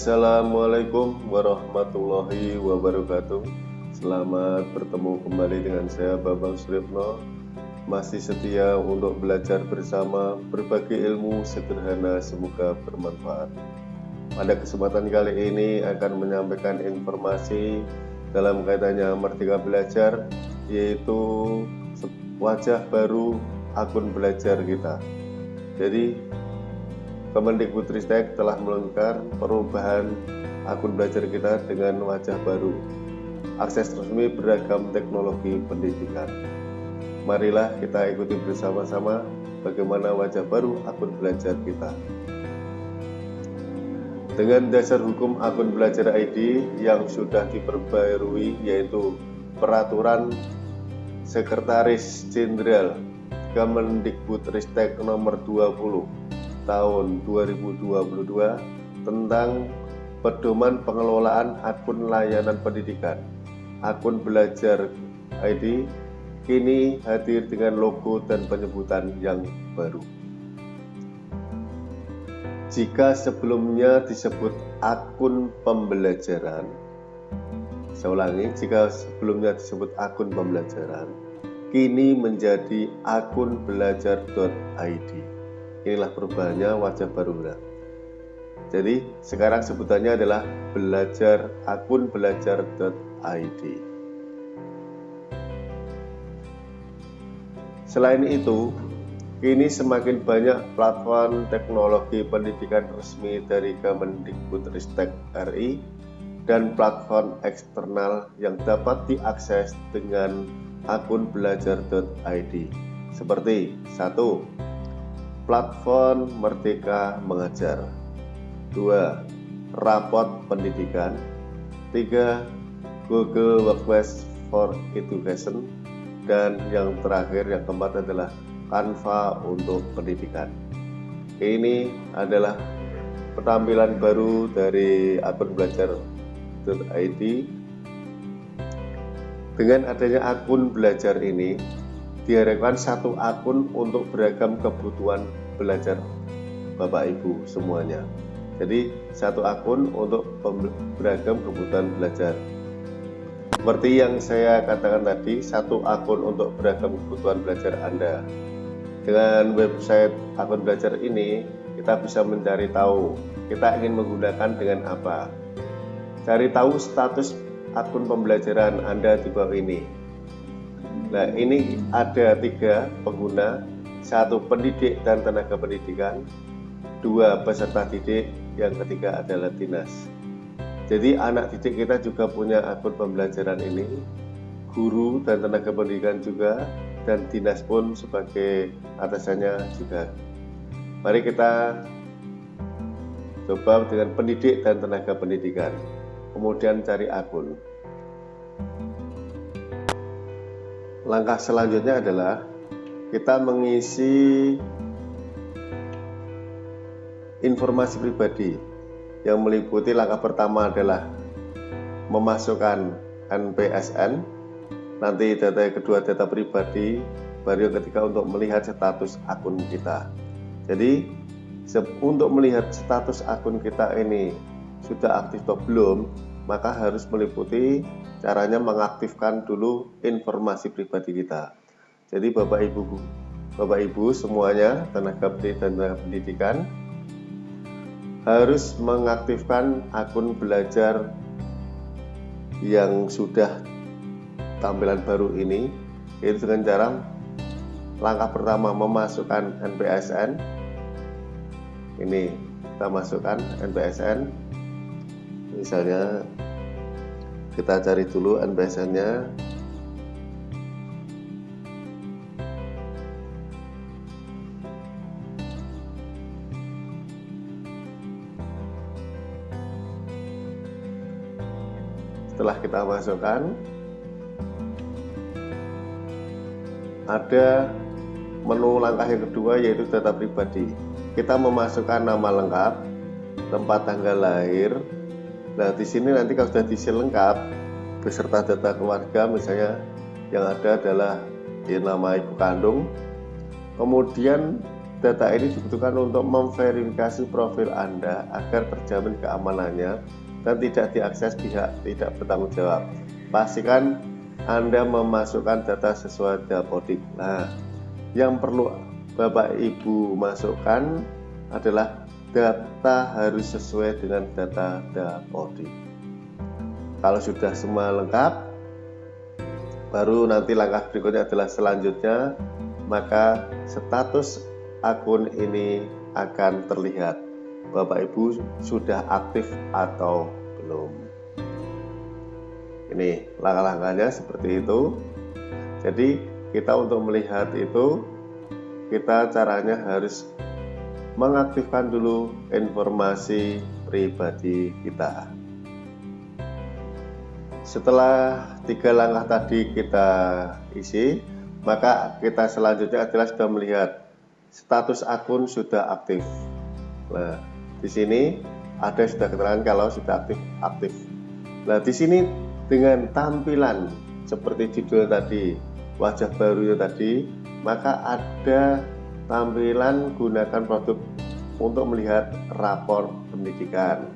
Assalamualaikum warahmatullahi wabarakatuh. Selamat bertemu kembali dengan saya Babang Suripno Masih setia untuk belajar bersama Berbagi ilmu sederhana semoga bermanfaat. Pada kesempatan kali ini akan menyampaikan informasi Dalam kaitannya Merdeka Belajar Yaitu wajah baru akun belajar kita. Jadi Kemendikbudristek telah meluncurkan perubahan akun belajar kita dengan wajah baru akses resmi beragam teknologi pendidikan. Marilah kita ikuti bersama-sama bagaimana wajah baru akun belajar kita. Dengan dasar hukum akun belajar ID yang sudah diperbarui yaitu Peraturan Sekretaris Jenderal Kemendikbudristek nomor 20 tahun 2022 tentang pedoman pengelolaan akun layanan pendidikan akun belajar ID kini hadir dengan logo dan penyebutan yang baru. Jika sebelumnya disebut akun pembelajaran, saya ulangi, jika sebelumnya disebut akun pembelajaran, kini menjadi akun belajar.id. Inilah perubahannya wajah baru. Jadi sekarang sebutannya adalah belajar akun belajar.id. Selain itu, kini semakin banyak platform teknologi pendidikan resmi dari Kemendikbudristek RI dan platform eksternal yang dapat diakses dengan akun belajar.id seperti satu platform Merdeka Mengajar 2. Rapot pendidikan 3. Google Workspace for Education dan yang terakhir yang keempat adalah Canva untuk pendidikan ini adalah tampilan baru dari akun belajar.id dengan adanya akun belajar ini diharapkan satu akun untuk beragam kebutuhan belajar Bapak Ibu semuanya jadi satu akun untuk beragam kebutuhan belajar. Seperti yang saya katakan tadi, satu akun untuk beragam kebutuhan belajar Anda. Dengan website akun belajar ini, kita bisa mencari tahu kita ingin menggunakan dengan apa. Cari tahu status akun pembelajaran Anda di bawah ini. Nah, ini ada tiga pengguna, satu pendidik dan tenaga pendidikan, dua peserta didik, yang ketiga adalah dinas. Jadi anak didik kita juga punya akun pembelajaran ini, guru dan tenaga pendidikan juga, dan dinas pun sebagai atasannya juga. Mari kita coba dengan pendidik dan tenaga pendidikan, kemudian cari akun. Langkah selanjutnya adalah kita mengisi informasi pribadi yang meliputi langkah pertama adalah memasukkan NPSN, nanti data kedua data pribadi, baru yang ketiga untuk melihat status akun kita. Jadi untuk melihat status akun kita ini sudah aktif atau belum, maka harus meliputi caranya mengaktifkan dulu informasi pribadi kita. Jadi Bapak Ibu, Bapak Ibu semuanya tenaga tenaga pendidikan harus mengaktifkan akun belajar yang sudah tampilan baru ini yaitu dengan cara langkah pertama memasukkan NPSN ini kita masukkan NPSN misalnya kita cari dulu NPSN nya setelah kita masukkan ada menu langkah yang kedua yaitu data pribadi. Kita memasukkan nama lengkap tempat tanggal lahir. Nah di sini nanti kalau sudah diisi lengkap beserta data keluarga misalnya yang ada adalah ya, nama ibu kandung. Kemudian data ini dibutuhkan untuk memverifikasi profil Anda agar terjamin keamanannya dan tidak diakses pihak tidak bertanggung jawab. Pastikan Anda memasukkan data sesuai dapodik. Nah, yang perlu Bapak Ibu masukkan adalah data harus sesuai dengan data dapodik. Kalau sudah semua lengkap, baru nanti langkah berikutnya adalah selanjutnya maka status akun ini akan terlihat Bapak Ibu sudah aktif atau belum. Ini langkah-langkahnya seperti itu. Jadi kita untuk melihat itu kita caranya harus mengaktifkan dulu informasi pribadi kita. Setelah tiga langkah tadi kita isi, maka kita selanjutnya adalah sudah melihat status akun sudah aktif. Nah, di sini ada sudah keterangan kalau sudah aktif aktif. Nah, di sini dengan tampilan seperti judul tadi, wajah baru itu tadi, maka ada tampilan gunakan produk untuk melihat rapor pendidikan.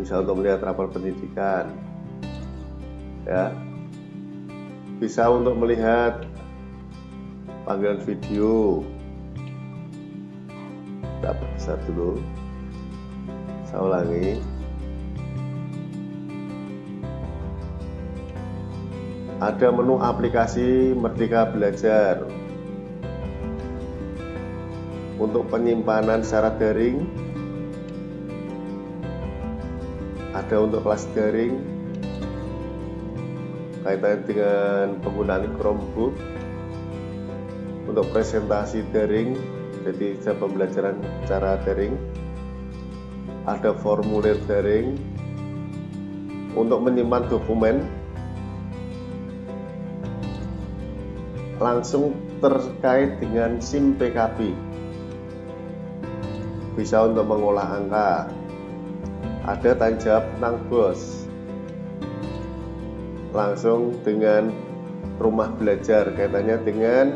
Bisa untuk melihat rapor pendidikan. Ya. Bisa untuk melihat panggilan video, kita perbesar dulu saya ulangi ada menu aplikasi Merdeka Belajar. Untuk penyimpanan secara daring. Ada untuk kelas daring. Kaitannya dengan penggunaan Chromebook. Untuk presentasi daring jadi pembelajaran cara daring ada formulir daring untuk menyimpan dokumen. Langsung terkait dengan SIM PKB bisa untuk mengolah angka. Ada tanya jawab tentang bos. Langsung dengan rumah belajar kaitannya dengan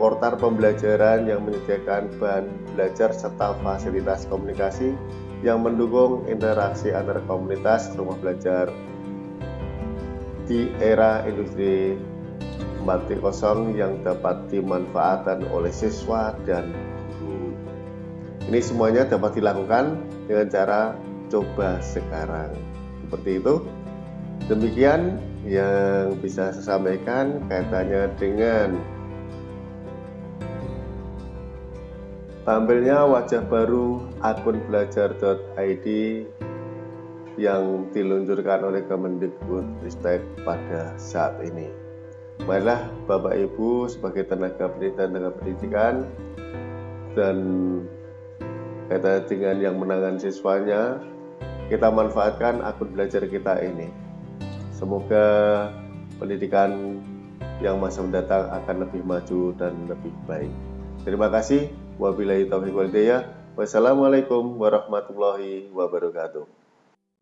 portal pembelajaran yang menyediakan bahan belajar serta fasilitas komunikasi yang mendukung interaksi antar komunitas rumah belajar di era industri 4.0 yang dapat dimanfaatkan oleh siswa dan guru. Ini semuanya dapat dilakukan dengan cara coba sekarang. Seperti itu. Demikian yang bisa saya sampaikan kaitannya dengan Tampilnya wajah baru akun belajar.id yang diluncurkan oleh Kemendikbud Ristek pada saat ini. Marilah Bapak Ibu sebagai tenaga pendidikan tenaga pendidikan dan kaitan dengan yang menangani siswanya, kita manfaatkan akun belajar kita ini. Semoga pendidikan yang masa mendatang akan lebih maju dan lebih baik. Terima kasih. Wabillahi taufiq wal. Wassalamualaikum warahmatullahi wabarakatuh.